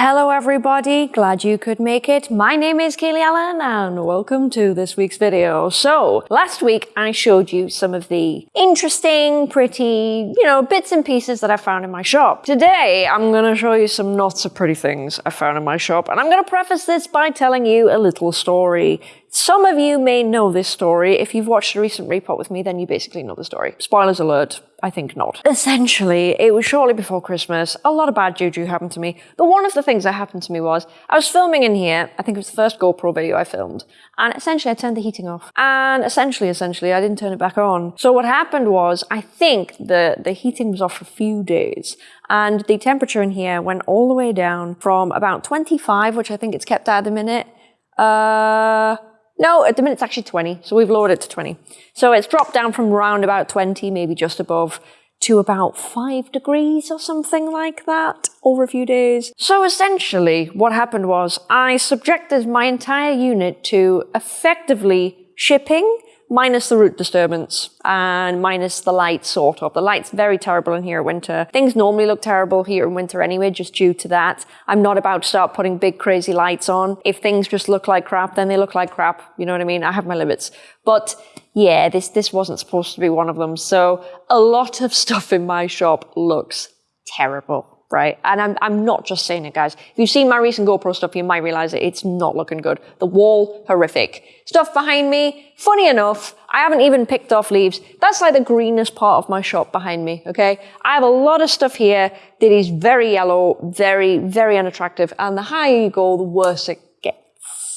Hello everybody, glad you could make it. My name is Kaylee Allen and welcome to this week's video. So, last week I showed you some of the interesting, pretty, you know, bits and pieces that I found in my shop. Today I'm gonna show you some not so pretty things I found in my shop and I'm gonna preface this by telling you a little story. Some of you may know this story. If you've watched a recent repot with me, then you basically know the story. Spoilers alert, I think not. Essentially, it was shortly before Christmas. A lot of bad juju happened to me. But one of the things that happened to me was I was filming in here. I think it was the first GoPro video I filmed. And essentially, I turned the heating off. And essentially, essentially, I didn't turn it back on. So what happened was I think the, the heating was off for a few days. And the temperature in here went all the way down from about 25, which I think it's kept at the minute. Uh, no, at the minute it's actually 20, so we've lowered it to 20. So it's dropped down from around about 20, maybe just above, to about 5 degrees or something like that over a few days. So essentially, what happened was I subjected my entire unit to effectively shipping minus the root disturbance and minus the light sort of. The light's very terrible in here in winter. Things normally look terrible here in winter anyway, just due to that. I'm not about to start putting big crazy lights on. If things just look like crap, then they look like crap. You know what I mean? I have my limits. But yeah, this, this wasn't supposed to be one of them. So a lot of stuff in my shop looks terrible right? And I'm, I'm not just saying it, guys. If you've seen my recent GoPro stuff, you might realize that it's not looking good. The wall, horrific. Stuff behind me, funny enough, I haven't even picked off leaves. That's like the greenest part of my shop behind me, okay? I have a lot of stuff here that is very yellow, very, very unattractive. And the higher you go, the worse it gets.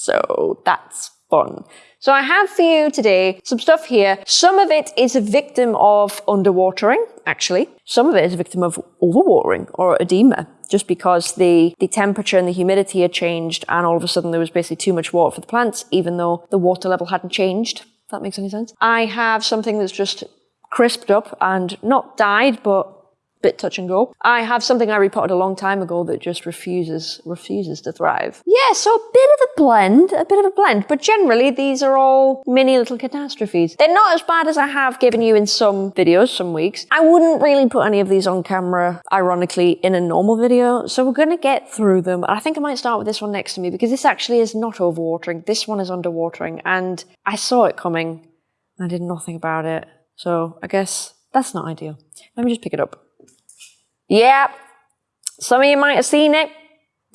So that's fun. So I have for you today some stuff here. Some of it is a victim of underwatering, actually. Some of it is a victim of overwatering or edema, just because the, the temperature and the humidity had changed and all of a sudden there was basically too much water for the plants, even though the water level hadn't changed. If that makes any sense. I have something that's just crisped up and not died, but bit touch and go. I have something I repotted a long time ago that just refuses refuses to thrive. Yeah, so a bit of a blend, a bit of a blend, but generally these are all mini little catastrophes. They're not as bad as I have given you in some videos, some weeks. I wouldn't really put any of these on camera, ironically, in a normal video, so we're gonna get through them. I think I might start with this one next to me because this actually is not overwatering. This one is underwatering, and I saw it coming. I did nothing about it. So I guess that's not ideal. Let me just pick it up. Yeah, some of you might have seen it.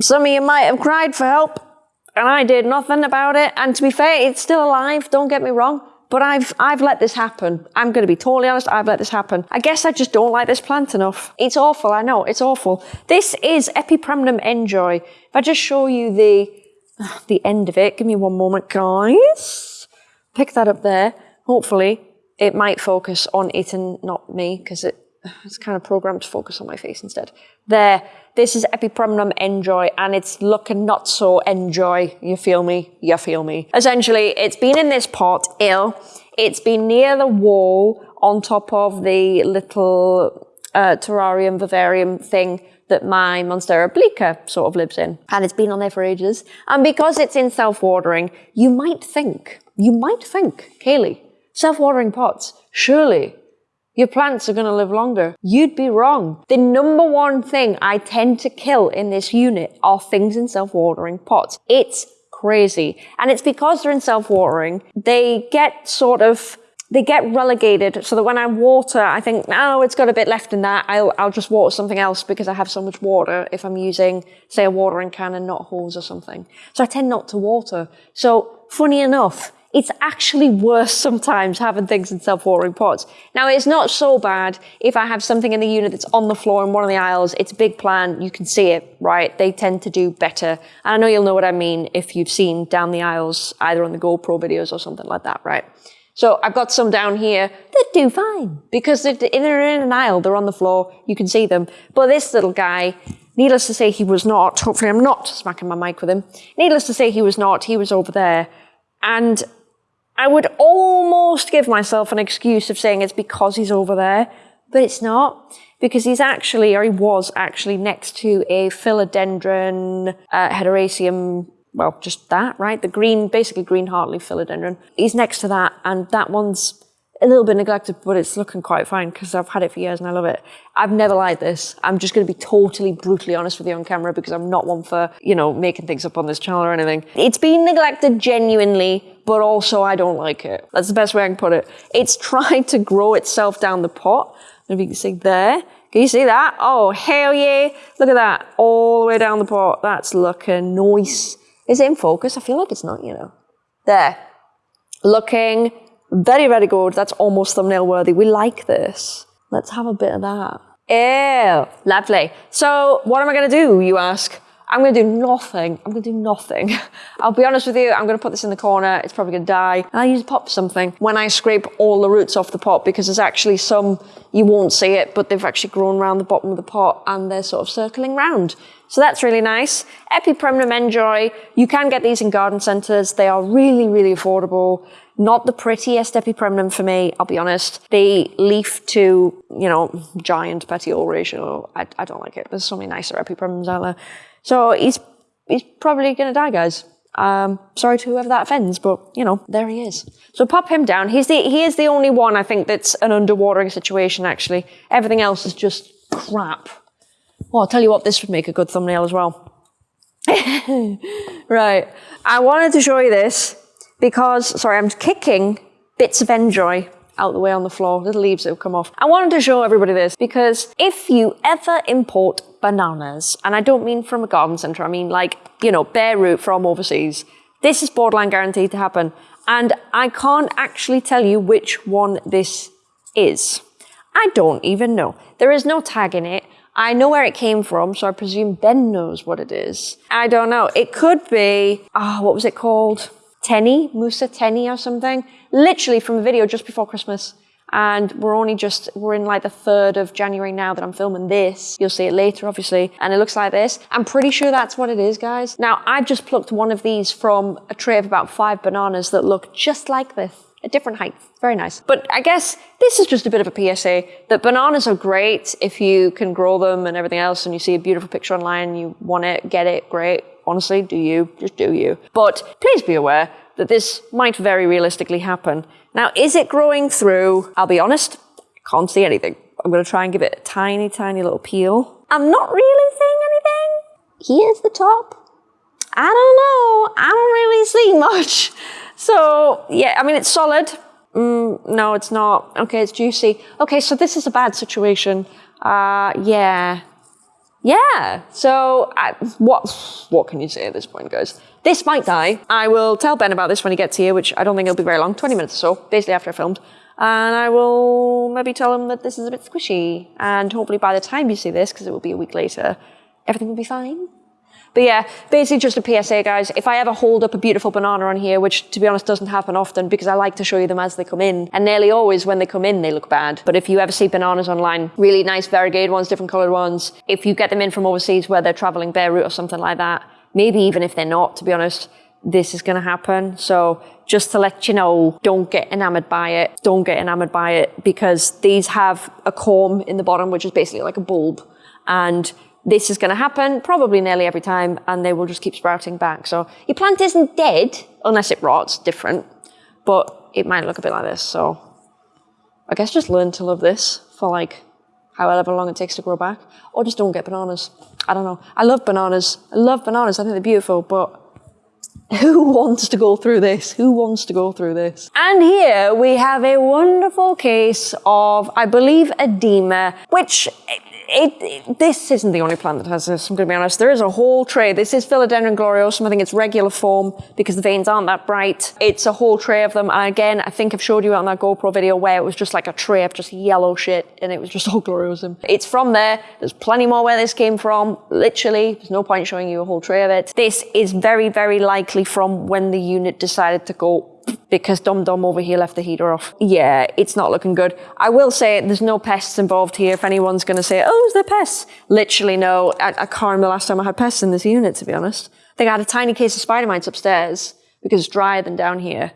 Some of you might have cried for help. And I did nothing about it. And to be fair, it's still alive, don't get me wrong. But I've, I've let this happen. I'm going to be totally honest, I've let this happen. I guess I just don't like this plant enough. It's awful, I know, it's awful. This is Epipremnum enjoy. If I just show you the, the end of it, give me one moment, guys. Pick that up there. Hopefully, it might focus on it and not me, because it it's kind of programmed to focus on my face instead. There, this is Epipremnum Enjoy, and it's looking not so enjoy. You feel me? You feel me. Essentially, it's been in this pot, ill. It's been near the wall on top of the little uh, terrarium, vivarium thing that my Monstera obliqua sort of lives in. And it's been on there for ages. And because it's in self-watering, you might think, you might think, Kaylee, self-watering pots, surely your plants are going to live longer. You'd be wrong. The number one thing I tend to kill in this unit are things in self-watering pots. It's crazy. And it's because they're in self-watering, they get sort of they get relegated so that when I water, I think, oh, it's got a bit left in that. I'll, I'll just water something else because I have so much water if I'm using, say, a watering can and not hose or something. So I tend not to water. So funny enough, it's actually worse sometimes having things in self-watering pots. Now, it's not so bad if I have something in the unit that's on the floor in one of the aisles. It's a big plant. You can see it, right? They tend to do better. And I know you'll know what I mean if you've seen down the aisles, either on the GoPro videos or something like that, right? So I've got some down here that do fine because they're in an aisle. They're on the floor. You can see them. But this little guy, needless to say, he was not. Hopefully I'm not smacking my mic with him. Needless to say, he was not. He was over there. And I would almost give myself an excuse of saying it's because he's over there, but it's not. Because he's actually, or he was actually next to a philodendron uh, hederaceum, well, just that, right? The green, basically green heartleaf philodendron. He's next to that, and that one's a little bit neglected, but it's looking quite fine because I've had it for years and I love it. I've never liked this. I'm just going to be totally brutally honest with you on camera because I'm not one for, you know, making things up on this channel or anything. It's been neglected genuinely, but also I don't like it. That's the best way I can put it. It's trying to grow itself down the pot. If you can see there. Can you see that? Oh, hell yeah. Look at that. All the way down the pot. That's looking nice. Is it in focus? I feel like it's not, you know. There. Looking very, very good. That's almost thumbnail worthy. We like this. Let's have a bit of that. Ew, lovely. So what am I going to do, you ask? I'm going to do nothing. I'm going to do nothing. I'll be honest with you, I'm going to put this in the corner. It's probably going to die. And I use pop something when I scrape all the roots off the pot because there's actually some, you won't see it, but they've actually grown around the bottom of the pot and they're sort of circling round. So that's really nice. Epipremnum Enjoy. You can get these in garden centres. They are really, really affordable. Not the prettiest epipremnum for me, I'll be honest. The leaf to, you know, giant petiole ratio, I, I don't like it. There's so many nicer epipremnums out there. So he's, he's probably going to die, guys. Um, sorry to whoever that offends, but you know, there he is. So pop him down. He's the, he is the only one I think that's an underwatering situation, actually. Everything else is just crap. Well, I'll tell you what, this would make a good thumbnail as well. right. I wanted to show you this because, sorry, I'm kicking bits of enjoy out the way on the floor, little leaves that have come off. I wanted to show everybody this because if you ever import bananas, and I don't mean from a garden centre, I mean like, you know, bare root from overseas, this is borderline guaranteed to happen. And I can't actually tell you which one this is. I don't even know. There is no tag in it. I know where it came from, so I presume Ben knows what it is. I don't know. It could be, ah, oh, what was it called? Tenny, Musa Tenny or something, literally from a video just before Christmas. And we're only just, we're in like the 3rd of January now that I'm filming this. You'll see it later, obviously. And it looks like this. I'm pretty sure that's what it is, guys. Now, I've just plucked one of these from a tray of about five bananas that look just like this a different height. Very nice. But I guess this is just a bit of a PSA that bananas are great if you can grow them and everything else and you see a beautiful picture online, you want it, get it, great honestly, do you, just do you. But please be aware that this might very realistically happen. Now, is it growing through? I'll be honest, can't see anything. I'm going to try and give it a tiny, tiny little peel. I'm not really seeing anything. Here's the top. I don't know. I don't really see much. So, yeah, I mean, it's solid. Mm, no, it's not. Okay, it's juicy. Okay, so this is a bad situation. Uh, yeah, yeah. So I, what what can you say at this point, guys? This might die. I will tell Ben about this when he gets here, which I don't think it'll be very long, 20 minutes or so, basically after I filmed. And I will maybe tell him that this is a bit squishy. And hopefully by the time you see this, because it will be a week later, everything will be fine. But yeah, basically just a PSA, guys. If I ever hold up a beautiful banana on here, which to be honest doesn't happen often because I like to show you them as they come in, and nearly always when they come in, they look bad. But if you ever see bananas online, really nice variegated ones, different colored ones, if you get them in from overseas where they're traveling bare root or something like that, maybe even if they're not, to be honest, this is going to happen. So just to let you know, don't get enamored by it. Don't get enamored by it because these have a corm in the bottom, which is basically like a bulb. And this is going to happen probably nearly every time and they will just keep sprouting back. So your plant isn't dead unless it rots, different, but it might look a bit like this. So I guess just learn to love this for like however long it takes to grow back or just don't get bananas. I don't know. I love bananas. I love bananas. I think they're beautiful, but who wants to go through this? Who wants to go through this? And here we have a wonderful case of, I believe, edema, which it, this isn't the only plant that has uh, this, I'm going to be honest. There is a whole tray. This is Philodendron gloriosum. I think it's regular form because the veins aren't that bright. It's a whole tray of them. And again, I think I've showed you on that GoPro video where it was just like a tray of just yellow shit and it was just all gloriosum. It's from there. There's plenty more where this came from. Literally, there's no point showing you a whole tray of it. This is very, very likely from when the unit decided to go because Dom Dom over here left the heater off. Yeah, it's not looking good. I will say there's no pests involved here. If anyone's going to say, oh, is there pests? Literally no. I, I, can't remember the last time I had pests in this unit, to be honest. I think I had a tiny case of spider mites upstairs because it's drier than down here.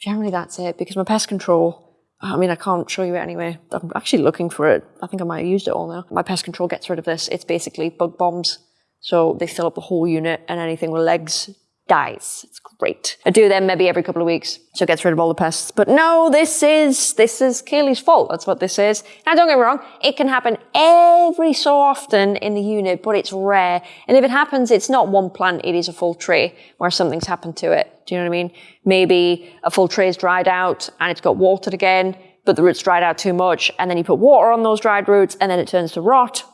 Generally, that's it because my pest control, I mean, I can't show you it anyway. I'm actually looking for it. I think I might have used it all now. My pest control gets rid of this. It's basically bug bombs. So they fill up the whole unit and anything with legs dies. It's great. I do them maybe every couple of weeks, so it gets rid of all the pests. But no, this is this is Kaylee's fault. That's what this is. Now, don't get me wrong, it can happen every so often in the unit, but it's rare. And if it happens, it's not one plant; it is a full tree where something's happened to it. Do you know what I mean? Maybe a full tree is dried out and it's got watered again, but the roots dried out too much, and then you put water on those dried roots, and then it turns to rot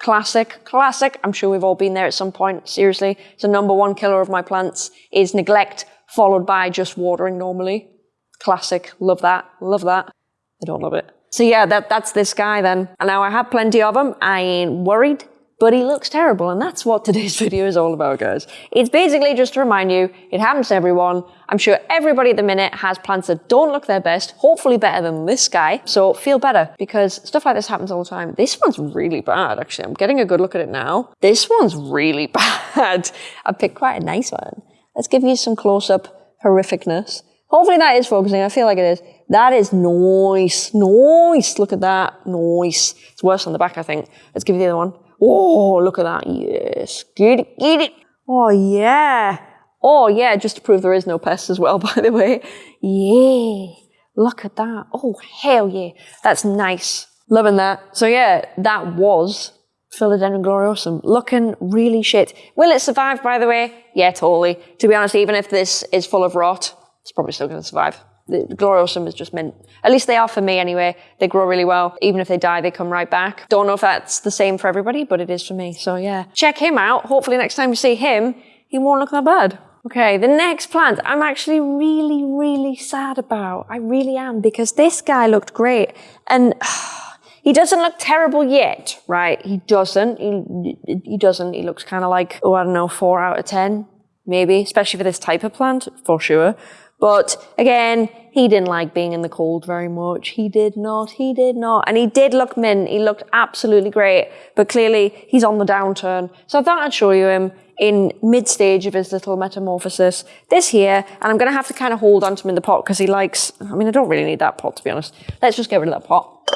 Classic, classic. I'm sure we've all been there at some point. Seriously, it's the number one killer of my plants is neglect followed by just watering normally. Classic. Love that. Love that. I don't love it. So yeah, that, that's this guy then. And now I have plenty of them. I ain't worried but he looks terrible. And that's what today's video is all about, guys. It's basically just to remind you, it happens to everyone. I'm sure everybody at the minute has plants that don't look their best, hopefully better than this guy. So feel better because stuff like this happens all the time. This one's really bad, actually. I'm getting a good look at it now. This one's really bad. I picked quite a nice one. Let's give you some close-up horrificness. Hopefully that is focusing. I feel like it is. That is nice. Nice. Look at that. Nice. It's worse on the back, I think. Let's give you the other one. Oh, look at that. Yes. Get it, get it. Oh, yeah. Oh, yeah, just to prove there is no pests as well, by the way. Yeah. Look at that. Oh, hell yeah. That's nice. Loving that. So yeah, that was Philodendron gloriosum. Looking really shit. Will it survive, by the way? Yeah, totally. To be honest, even if this is full of rot, it's probably still going to survive the gloriosum is just meant, at least they are for me anyway. They grow really well. Even if they die, they come right back. Don't know if that's the same for everybody, but it is for me. So yeah, check him out. Hopefully next time you see him, he won't look that bad. Okay, the next plant I'm actually really, really sad about. I really am because this guy looked great and he doesn't look terrible yet, right? He doesn't. He, he doesn't. He looks kind of like, oh, I don't know, four out of 10, maybe, especially for this type of plant, for sure. But again, he didn't like being in the cold very much. He did not. He did not. And he did look mint. He looked absolutely great. But clearly, he's on the downturn. So I thought I'd show you him in mid-stage of his little metamorphosis. This here, and I'm going to have to kind of hold onto him in the pot because he likes, I mean, I don't really need that pot, to be honest. Let's just get rid of that pot.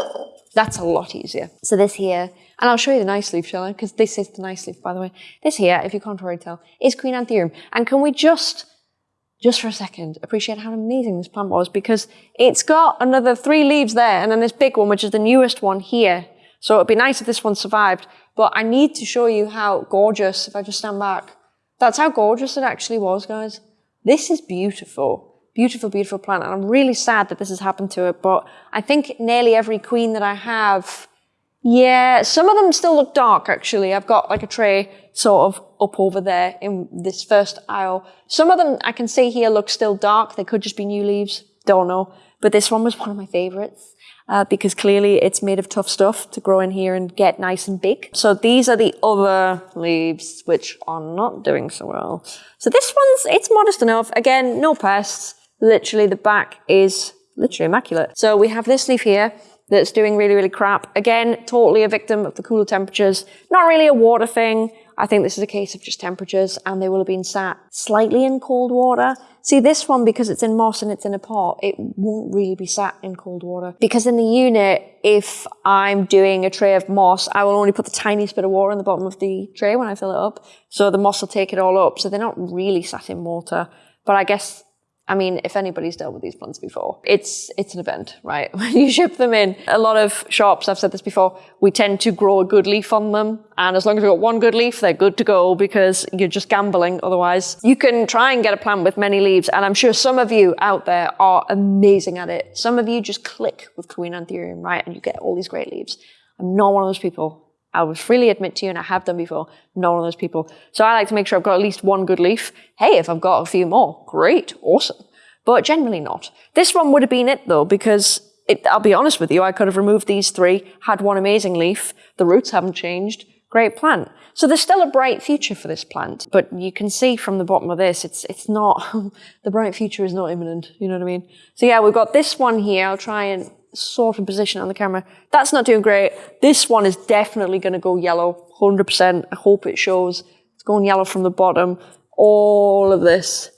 That's a lot easier. So this here, and I'll show you the nice leaf, shall I? Because this is the nice leaf, by the way. This here, if you can't already tell, is Queen Anthurium. And can we just just for a second, appreciate how amazing this plant was because it's got another three leaves there and then this big one, which is the newest one here. So it'd be nice if this one survived, but I need to show you how gorgeous, if I just stand back, that's how gorgeous it actually was, guys. This is beautiful. Beautiful, beautiful plant. And I'm really sad that this has happened to it, but I think nearly every queen that I have yeah, some of them still look dark, actually. I've got like a tray sort of up over there in this first aisle. Some of them I can see here look still dark. They could just be new leaves. Don't know. But this one was one of my favorites. Uh, because clearly it's made of tough stuff to grow in here and get nice and big. So these are the other leaves, which are not doing so well. So this one's, it's modest enough. Again, no pests. Literally the back is literally immaculate. So we have this leaf here that's doing really, really crap. Again, totally a victim of the cooler temperatures. Not really a water thing. I think this is a case of just temperatures and they will have been sat slightly in cold water. See this one, because it's in moss and it's in a pot, it won't really be sat in cold water. Because in the unit, if I'm doing a tray of moss, I will only put the tiniest bit of water in the bottom of the tray when I fill it up. So the moss will take it all up. So they're not really sat in water. But I guess I mean, if anybody's dealt with these plants before, it's it's an event, right? When you ship them in, a lot of shops, I've said this before, we tend to grow a good leaf on them. And as long as we've got one good leaf, they're good to go because you're just gambling otherwise. You can try and get a plant with many leaves, and I'm sure some of you out there are amazing at it. Some of you just click with Queen Anthurium, right? And you get all these great leaves. I'm not one of those people. I would freely admit to you, and I have done before, not one of those people. So I like to make sure I've got at least one good leaf. Hey, if I've got a few more, great, awesome. But generally not. This one would have been it though, because it, I'll be honest with you, I could have removed these three, had one amazing leaf, the roots haven't changed, great plant. So there's still a bright future for this plant, but you can see from the bottom of this, it's it's not, the bright future is not imminent, you know what I mean? So yeah, we've got this one here, I'll try and sort of position on the camera. That's not doing great. This one is definitely going to go yellow, 100%. I hope it shows. It's going yellow from the bottom. All of this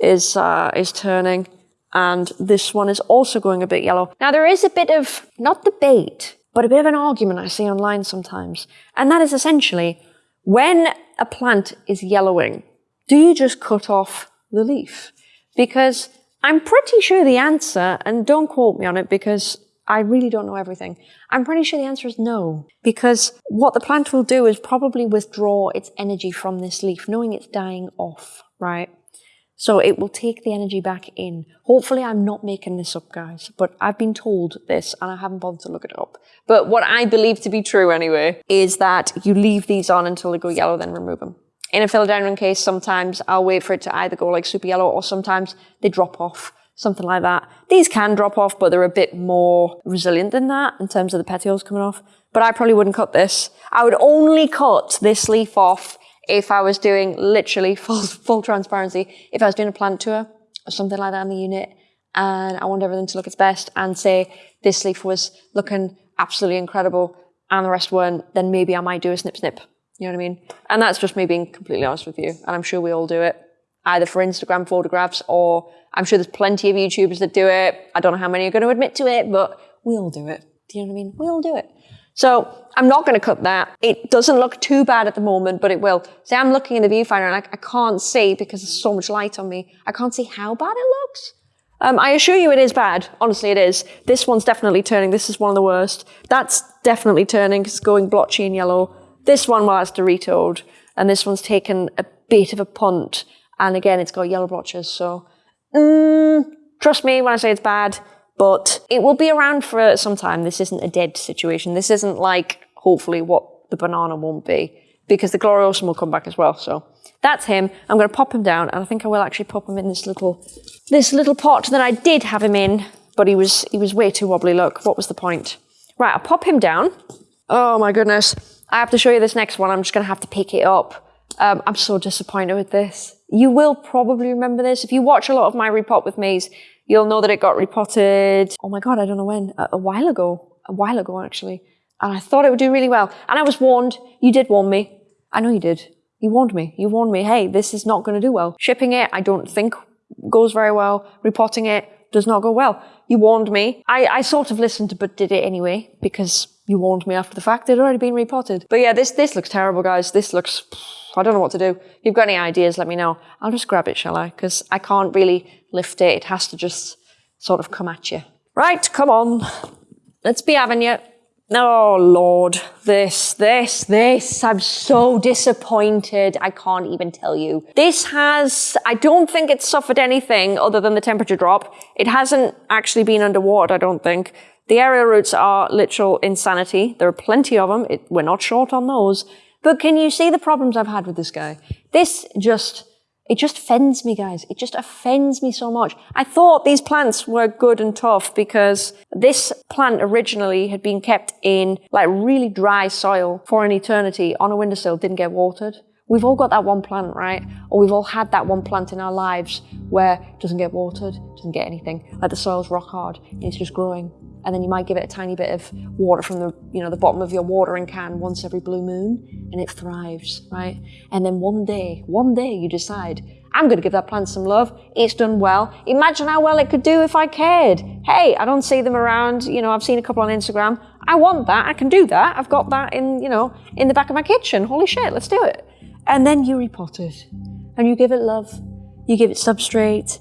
is, uh, is turning. And this one is also going a bit yellow. Now there is a bit of, not debate, but a bit of an argument I see online sometimes. And that is essentially, when a plant is yellowing, Do you just cut off the leaf? Because I'm pretty sure the answer, and don't quote me on it because I really don't know everything. I'm pretty sure the answer is no. Because what the plant will do is probably withdraw its energy from this leaf, knowing it's dying off, right? So it will take the energy back in. Hopefully I'm not making this up, guys, but I've been told this and I haven't bothered to look it up. But what I believe to be true anyway, is that you leave these on until they go yellow, then remove them. In a philodendron case, sometimes I'll wait for it to either go like super yellow or sometimes they drop off, something like that. These can drop off, but they're a bit more resilient than that in terms of the petioles coming off. But I probably wouldn't cut this. I would only cut this leaf off if I was doing literally full, full transparency, if I was doing a plant tour or something like that in the unit and I want everything to look its best and say this leaf was looking absolutely incredible and the rest weren't, then maybe I might do a snip snip. You know what I mean? And that's just me being completely honest with you. And I'm sure we all do it, either for Instagram photographs or I'm sure there's plenty of YouTubers that do it. I don't know how many are going to admit to it, but we all do it. Do you know what I mean? We all do it. So I'm not going to cut that. It doesn't look too bad at the moment, but it will. See, I'm looking in the viewfinder and I, I can't see because there's so much light on me. I can't see how bad it looks. Um, I assure you it is bad. Honestly, it is. This one's definitely turning. This is one of the worst. That's definitely turning. It's going blotchy and yellow. This one was Doritoed, and this one's taken a bit of a punt. And again, it's got yellow blotches. So, mm, trust me when I say it's bad, but it will be around for some time. This isn't a dead situation. This isn't like, hopefully, what the banana won't be, because the Gloriosum will come back as well. So that's him. I'm going to pop him down, and I think I will actually pop him in this little, this little pot that I did have him in, but he was, he was way too wobbly. Look, what was the point? Right, I'll pop him down. Oh my goodness. I have to show you this next one. I'm just going to have to pick it up. Um, I'm so disappointed with this. You will probably remember this. If you watch a lot of my repot with me's, you'll know that it got repotted. Oh my God, I don't know when. A, a while ago. A while ago, actually. And I thought it would do really well. And I was warned. You did warn me. I know you did. You warned me. You warned me, hey, this is not going to do well. Shipping it, I don't think goes very well. Repotting it does not go well. You warned me. I, I sort of listened, but did it anyway because you warned me after the fact. Had already been repotted. But yeah, this, this looks terrible, guys. This looks, I don't know what to do. If you've got any ideas, let me know. I'll just grab it, shall I? Because I can't really lift it. It has to just sort of come at you. Right, come on. Let's be having you. Oh, Lord. This, this, this. I'm so disappointed. I can't even tell you. This has, I don't think it's suffered anything other than the temperature drop. It hasn't actually been underwater, I don't think. The aerial roots are literal insanity. There are plenty of them. It, we're not short on those. But can you see the problems I've had with this guy? This just, it just offends me, guys. It just offends me so much. I thought these plants were good and tough because this plant originally had been kept in like really dry soil for an eternity on a windowsill, didn't get watered. We've all got that one plant, right? Or we've all had that one plant in our lives where it doesn't get watered, doesn't get anything. Like the soil's rock hard and it's just growing and then you might give it a tiny bit of water from the you know the bottom of your watering can once every blue moon and it thrives right? And then one day one day you decide i'm going to give that plant some love. It's done well. Imagine how well it could do if i cared. Hey i don't see them around you know i've seen a couple on instagram. I want that. I can do that. I've got that in you know in the back of my kitchen. Holy shit let's do it. And then you repot it and you give it love. You give it substrate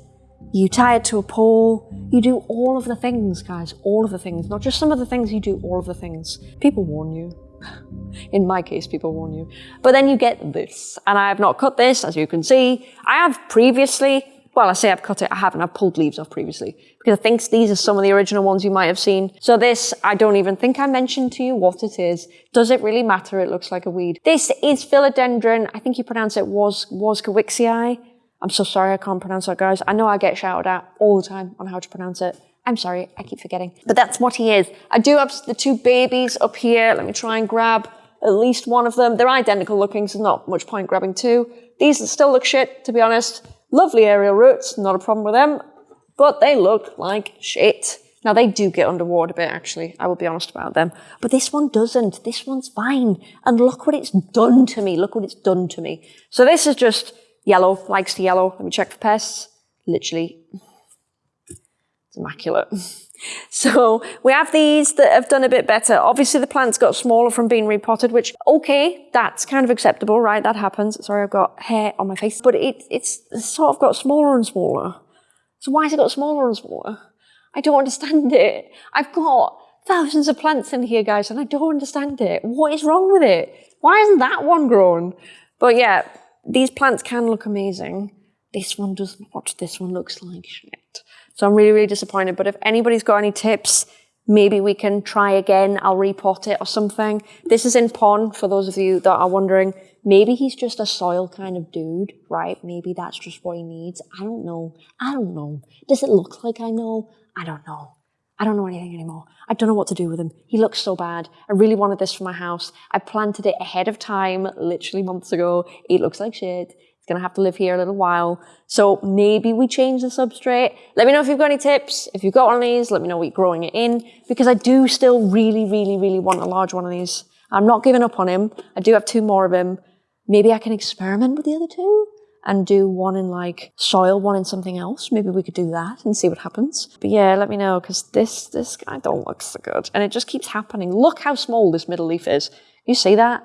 you tie it to a pole, you do all of the things, guys, all of the things, not just some of the things, you do all of the things. People warn you. In my case, people warn you. But then you get this, and I have not cut this, as you can see. I have previously, well, I say I've cut it, I haven't, I've pulled leaves off previously, because I think these are some of the original ones you might have seen. So this, I don't even think I mentioned to you what it is. Does it really matter? It looks like a weed. This is philodendron, I think you pronounce it was, Warszewiczii. I'm so sorry I can't pronounce that, guys. I know I get shouted at all the time on how to pronounce it. I'm sorry, I keep forgetting. But that's what he is. I do have the two babies up here. Let me try and grab at least one of them. They're identical looking, so not much point grabbing two. These still look shit, to be honest. Lovely aerial roots, not a problem with them. But they look like shit. Now they do get underwater a bit, actually. I will be honest about them. But this one doesn't. This one's fine. And look what it's done to me. Look what it's done to me. So this is just Yellow, likes to yellow. Let me check for pests. Literally, it's immaculate. So we have these that have done a bit better. Obviously the plants got smaller from being repotted, which, okay, that's kind of acceptable, right? That happens. Sorry, I've got hair on my face. But it, it's sort of got smaller and smaller. So why has it got smaller and smaller? I don't understand it. I've got thousands of plants in here, guys, and I don't understand it. What is wrong with it? Why isn't that one grown? But yeah, these plants can look amazing. This one does not. This one looks like shit. So I'm really, really disappointed. But if anybody's got any tips, maybe we can try again. I'll repot it or something. This is in pon for those of you that are wondering. Maybe he's just a soil kind of dude, right? Maybe that's just what he needs. I don't know. I don't know. Does it look like I know? I don't know. I don't know anything anymore. I don't know what to do with him. He looks so bad. I really wanted this for my house. I planted it ahead of time, literally months ago. It looks like shit. It's going to have to live here a little while. So maybe we change the substrate. Let me know if you've got any tips. If you've got one of these, let me know what you're growing it in because I do still really, really, really want a large one of these. I'm not giving up on him. I do have two more of him. Maybe I can experiment with the other two and do one in like soil, one in something else. Maybe we could do that and see what happens. But yeah, let me know because this this guy don't look so good, and it just keeps happening. Look how small this middle leaf is. You see that?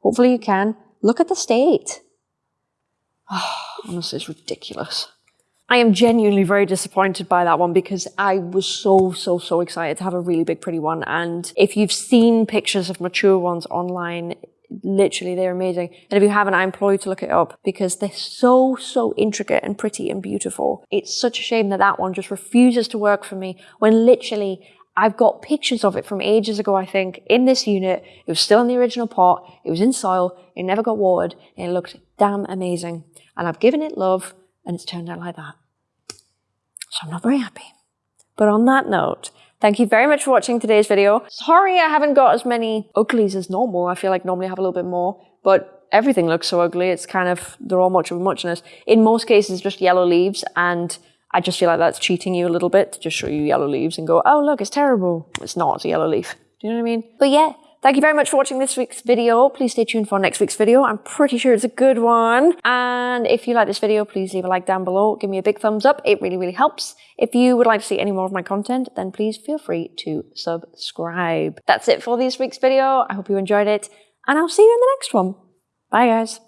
Hopefully you can. Look at the state. Oh, honestly, it's ridiculous. I am genuinely very disappointed by that one because I was so, so, so excited to have a really big, pretty one. And if you've seen pictures of mature ones online, literally they're amazing. And if you haven't, I implore you to look it up because they're so, so intricate and pretty and beautiful. It's such a shame that that one just refuses to work for me when literally I've got pictures of it from ages ago, I think, in this unit. It was still in the original pot. It was in soil. It never got watered. And it looked damn amazing. And I've given it love and it's turned out like that. So I'm not very happy. But on that note, Thank you very much for watching today's video. Sorry I haven't got as many uglies as normal. I feel like normally I have a little bit more, but everything looks so ugly. It's kind of, they're all much of a muchness. In most cases, just yellow leaves, and I just feel like that's cheating you a little bit to just show you yellow leaves and go, oh, look, it's terrible. It's not, it's a yellow leaf. Do you know what I mean? But yeah, Thank you very much for watching this week's video. Please stay tuned for next week's video. I'm pretty sure it's a good one. And if you like this video, please leave a like down below. Give me a big thumbs up. It really, really helps. If you would like to see any more of my content, then please feel free to subscribe. That's it for this week's video. I hope you enjoyed it and I'll see you in the next one. Bye guys.